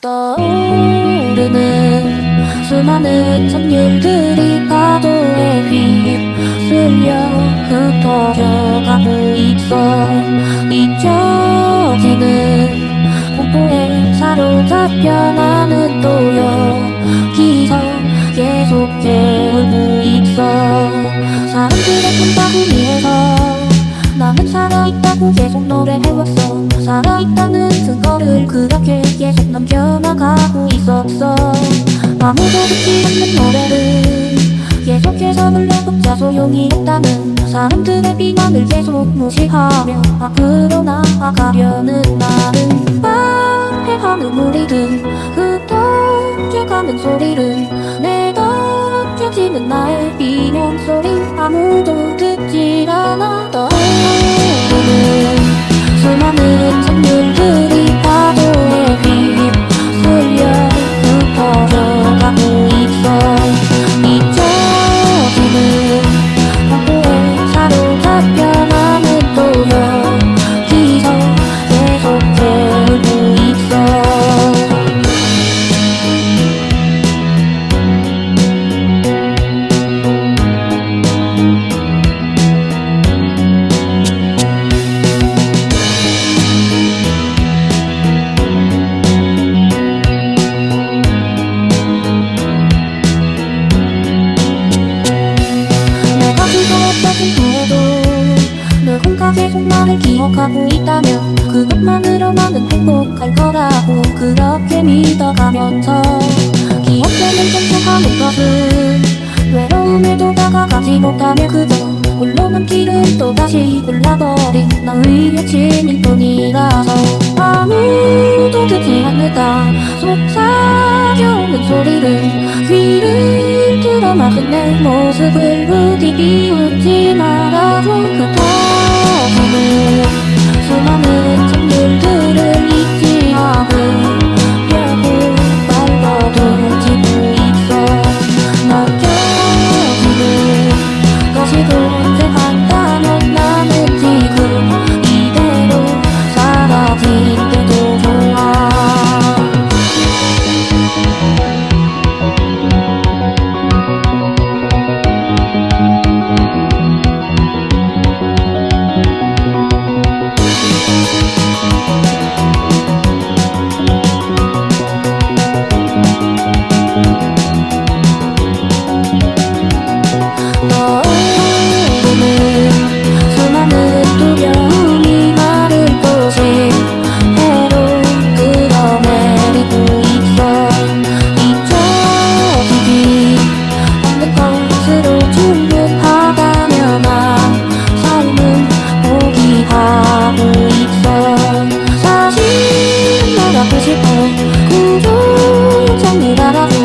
떠오르는 수많은 선율들이 파도에 휩쓸려 흩어져가고 있어. 잊혀지는 공포에 사로잡혀 나는 또 여기서 계속 재울고 있어. 사람들의 꿈바구니에서 나는 살아있다고 계속 노래해왔어 살아있다는 증거를 그렇게 계속 남겨나가고 있었어. 아무도 듣지 않는 노래를 계속해서 불러봤자 소용이 없다는 사람들의 비난을 계속 무시하며 앞으로 나아가려는 나는 빨해하는 우리들 흩어져가는 소리를 내가 펴지는 나의 비명 소리. 아무도 듣지 않아 기억하고 있다면 그것만으로 나는 행복할 거라고 그렇게 믿어가면서 기억되는 전투하는 것은 외로움에도 다가가지 못하며 그저 홀로 남기를 또다시 골라버린 너의 여친일 뿐이라서 아무도 듣지 않는다. 속삭여오는 소리를 귀를 들어 막은 내 모습을 부디 비웃지 말아줘. 그토록 공중정이 바라보